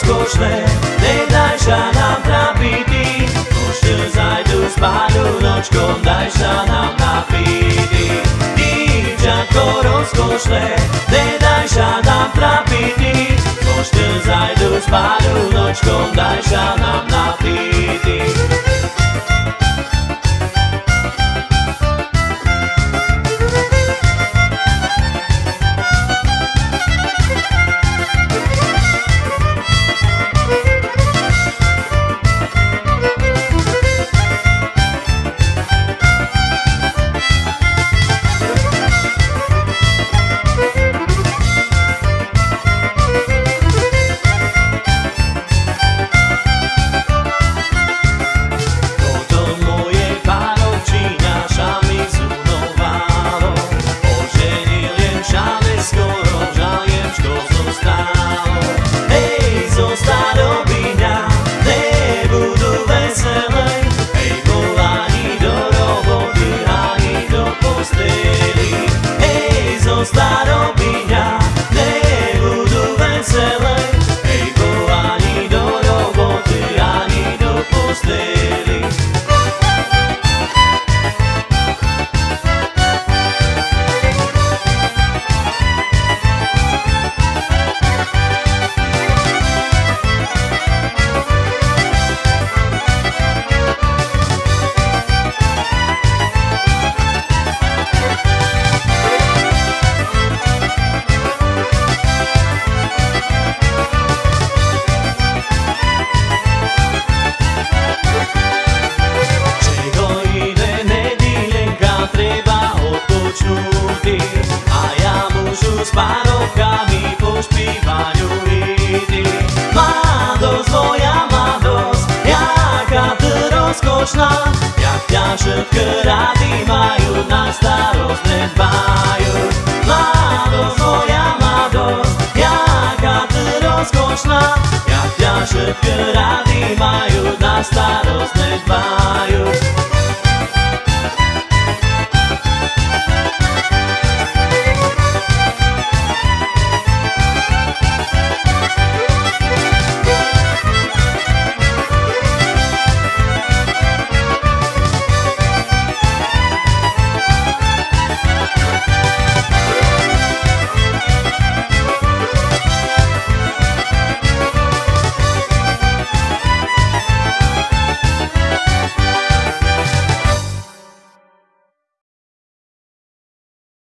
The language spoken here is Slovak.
rozkošné, nedaj sa nám trápiť ty. Koštel zajdu spádu nočkom, daj sa nám napiť ty. Dívčatko rozkošné, nedaj sa nám trápiť ty. Koštel zajdu spádu nočkom, daj sa nám napiť s pánovkami pošpívať uhity Mladosť, moja mladosť, jaká ty rozkošná Jak ťa všetky rady majú, na starosť nedbajú. Mladosť, moja mladosť, jaká ty rozkošná Jak ťa všetky